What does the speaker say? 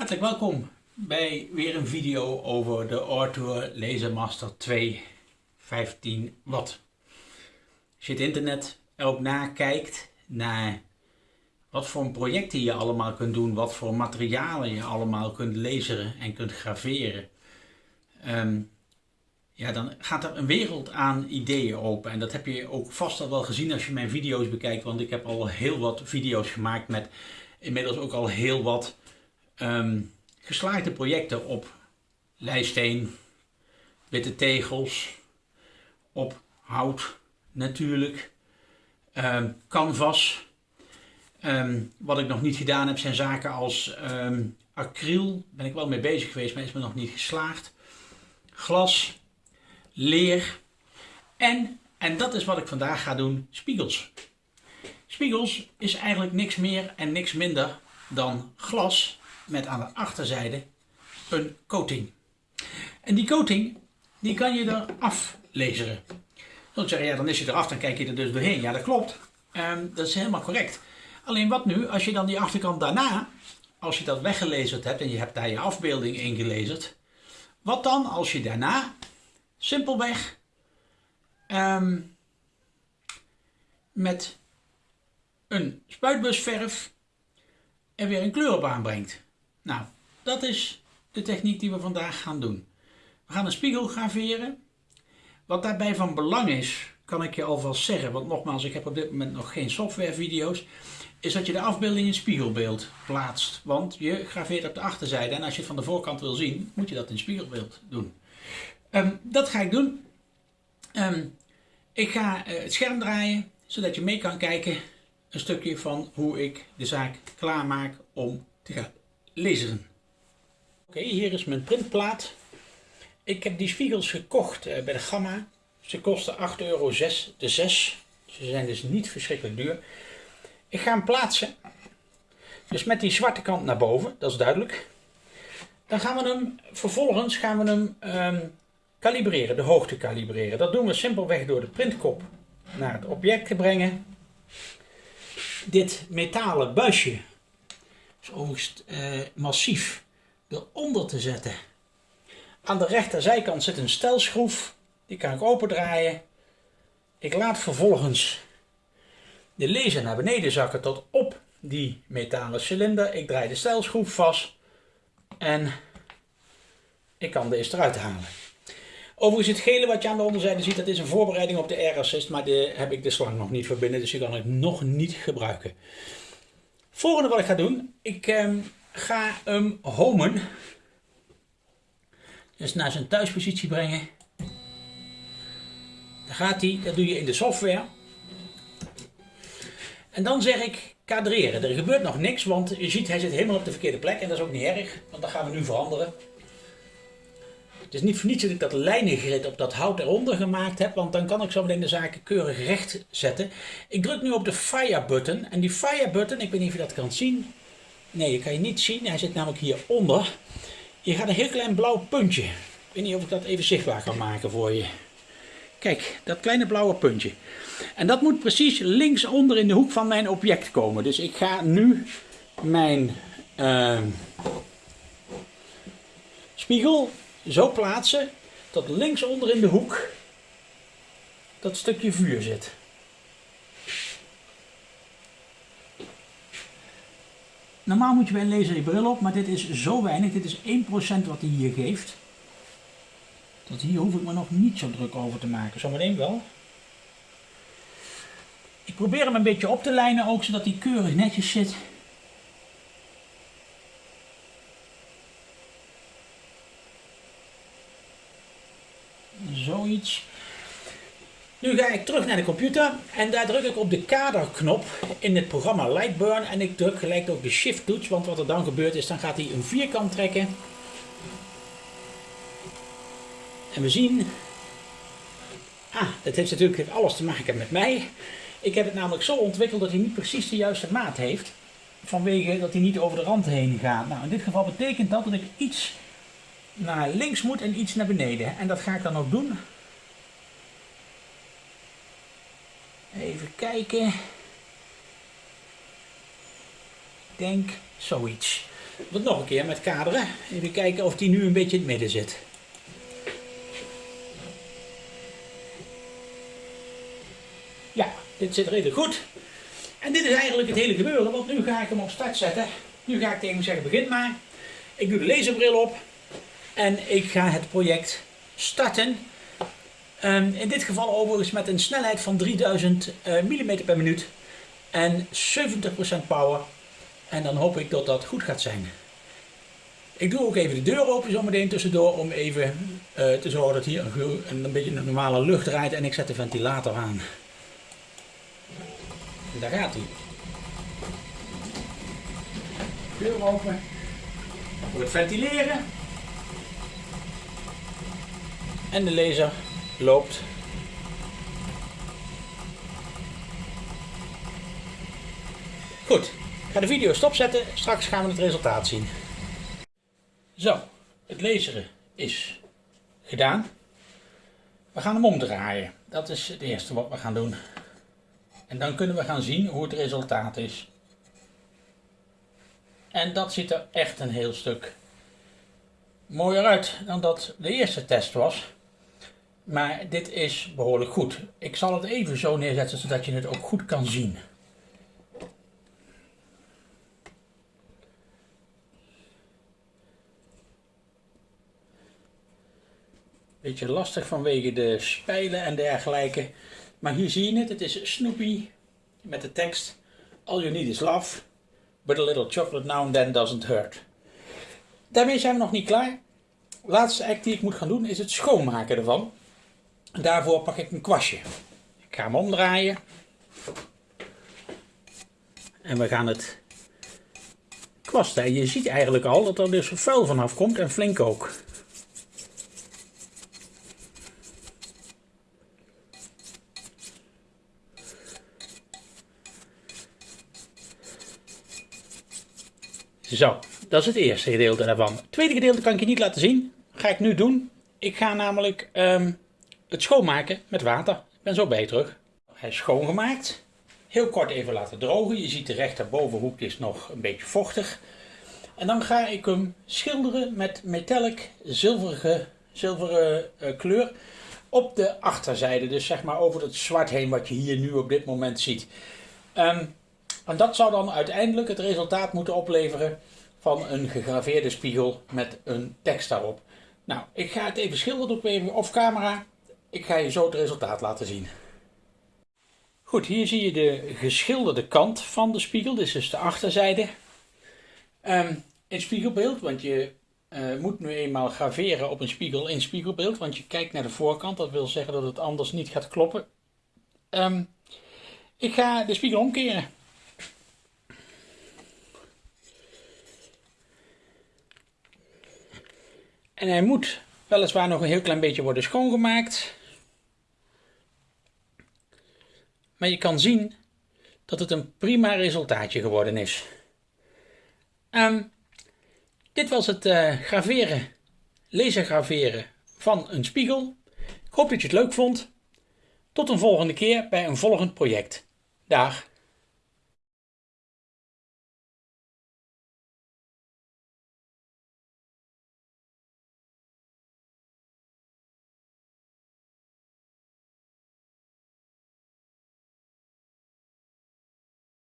Hartelijk welkom bij weer een video over de Arthur Lasermaster 2 15 watt. Als je het internet erop nakijkt naar wat voor projecten je allemaal kunt doen, wat voor materialen je allemaal kunt laseren en kunt graveren, ehm, ja, dan gaat er een wereld aan ideeën open. En dat heb je ook vast al wel gezien als je mijn video's bekijkt, want ik heb al heel wat video's gemaakt met inmiddels ook al heel wat um, geslaagde projecten op lijsteen, witte tegels, op hout natuurlijk, um, canvas. Um, wat ik nog niet gedaan heb zijn zaken als acryl, ben ik wel mee bezig geweest, maar is me nog niet geslaagd. Glas, leer en, en dat is wat ik vandaag ga doen, spiegels. Spiegels is eigenlijk niks meer en niks minder dan glas met aan de achterzijde een coating. En die coating, die kan je eraf laseren. Dan zeg je, ja dan is je eraf, dan kijk je er dus doorheen. Ja dat klopt, um, dat is helemaal correct. Alleen wat nu, als je dan die achterkant daarna, als je dat weggelezerd hebt en je hebt daar je afbeelding ingelezerd. Wat dan als je daarna simpelweg um, met een spuitbusverf er weer een kleur op aanbrengt. Nou, dat is de techniek die we vandaag gaan doen. We gaan een spiegel graveren. Wat daarbij van belang is, kan ik je alvast zeggen, want nogmaals, ik heb op dit moment nog geen softwarevideo's, is dat je de afbeelding in spiegelbeeld plaatst. Want je graveert op de achterzijde en als je het van de voorkant wil zien, moet je dat in spiegelbeeld doen. Um, dat ga ik doen. Um, ik ga uh, het scherm draaien, zodat je mee kan kijken een stukje van hoe ik de zaak klaarmaak om te gaan lezen. Oké, hier is mijn printplaat. Ik heb die spiegels gekocht uh, bij de Gamma. Ze kosten 8,06 euro de 6. Ze zijn dus niet verschrikkelijk duur. Ik ga hem plaatsen. Dus met die zwarte kant naar boven, dat is duidelijk. Dan gaan we hem, vervolgens gaan we hem um, kalibreren, de hoogte kalibreren. Dat doen we simpelweg door de printkop naar het object te brengen. Dit metalen buisje is overigens uh, massief eronder te zetten. Aan de rechterzijkant zit een stelschroef. Die kan ik opendraaien. Ik laat vervolgens de laser naar beneden zakken tot op die metalen cilinder. Ik draai de stelschroef vast. En ik kan deze eruit halen. Overigens het gele wat je aan de onderzijde ziet, dat is een voorbereiding op de Air Assist. Maar daar heb ik de slang nog niet verbinden, dus die kan ik nog niet gebruiken. Volgende wat ik ga doen, ik eh, ga hem homen. Dus naar zijn thuispositie brengen. Dan gaat hij, dat doe je in de software. En dan zeg ik kadreren. Er gebeurt nog niks, want je ziet hij zit helemaal op de verkeerde plek. En dat is ook niet erg, want dat gaan we nu veranderen. Het is niet voor niets dat ik dat lijnengrid op dat hout eronder gemaakt heb, want dan kan ik zo meteen de zaken keurig recht zetten. Ik druk nu op de fire button en die fire button, ik weet niet of je dat kan zien. Nee, je kan je niet zien, hij zit namelijk hieronder. Je gaat een heel klein blauw puntje. Ik weet niet of ik dat even zichtbaar kan maken voor je. Kijk, dat kleine blauwe puntje. En dat moet precies linksonder in de hoek van mijn object komen. Dus ik ga nu mijn uh, spiegel zo plaatsen dat linksonder in de hoek dat stukje vuur zit. Normaal moet je bij een laser je bril op, maar dit is zo weinig. Dit is 1% wat hij hier geeft. Dat hier hoef ik me nog niet zo druk over te maken. Zometeen wel. Ik probeer hem een beetje op te lijnen ook, zodat hij keurig netjes zit. Nu ga ik terug naar de computer en daar druk ik op de kaderknop in het programma Lightburn en ik druk gelijk op de shift toets, want wat er dan gebeurt is, dan gaat hij een vierkant trekken. En we zien, ah, dat heeft natuurlijk alles te maken met mij. Ik heb het namelijk zo ontwikkeld dat hij niet precies de juiste maat heeft, vanwege dat hij niet over de rand heen gaat. Nou, in dit geval betekent dat dat ik iets naar links moet en iets naar beneden. En dat ga ik dan ook doen. Even kijken. Ik denk zoiets. het nog een keer met kaderen. Even kijken of die nu een beetje in het midden zit. Ja, dit zit redelijk goed. En dit is eigenlijk het hele gebeuren, want nu ga ik hem op start zetten. Nu ga ik tegen hem zeggen, begin maar. Ik doe de laserbril op en ik ga het project starten. Um, in dit geval overigens met een snelheid van 3000 uh, mm per minuut en 70% power. En dan hoop ik dat dat goed gaat zijn. Ik doe ook even de deur open zometeen tussendoor om even uh, te zorgen dat hier een, een, beetje een normale lucht draait en ik zet de ventilator aan. Daar gaat hij. Deur open. Voor het ventileren. En de laser loopt. Goed, ik ga de video stopzetten. Straks gaan we het resultaat zien. Zo, het laseren is gedaan. We gaan hem omdraaien. Dat is het eerste wat we gaan doen. En dan kunnen we gaan zien hoe het resultaat is. En dat ziet er echt een heel stuk mooier uit dan dat de eerste test was. Maar dit is behoorlijk goed. Ik zal het even zo neerzetten zodat je het ook goed kan zien. Beetje lastig vanwege de spijlen en dergelijke. Maar hier zie je het. Het is Snoopy met de tekst All you need is love. But a little chocolate now and then doesn't hurt. Daarmee zijn we nog niet klaar. De laatste act die ik moet gaan doen is het schoonmaken ervan. Daarvoor pak ik een kwastje. Ik ga hem omdraaien. En we gaan het kwasten. Je ziet eigenlijk al dat er dus vuil vanaf komt en flink ook. Zo, dat is het eerste gedeelte daarvan. Het tweede gedeelte kan ik je niet laten zien. ga ik nu doen. Ik ga namelijk um, het schoonmaken met water. Ik ben zo bij terug. Hij is schoongemaakt. Heel kort even laten drogen. Je ziet de rechterbovenhoek is nog een beetje vochtig. En dan ga ik hem schilderen met metallic zilverige, zilveren uh, kleur op de achterzijde. Dus zeg maar over het zwart heen wat je hier nu op dit moment ziet. Um, en dat zou dan uiteindelijk het resultaat moeten opleveren van een gegraveerde spiegel met een tekst daarop. Nou, ik ga het even schilderen op even off camera. Ik ga je zo het resultaat laten zien. Goed, hier zie je de geschilderde kant van de spiegel. Dit is dus de achterzijde. Um, in spiegelbeeld, want je uh, moet nu eenmaal graveren op een spiegel in spiegelbeeld. Want je kijkt naar de voorkant, dat wil zeggen dat het anders niet gaat kloppen. Um, ik ga de spiegel omkeren. En hij moet weliswaar nog een heel klein beetje worden schoongemaakt. Maar je kan zien dat het een prima resultaatje geworden is. Um, dit was het uh, graveren, lasergraveren van een spiegel. Ik hoop dat je het leuk vond. Tot een volgende keer bij een volgend project. Dag!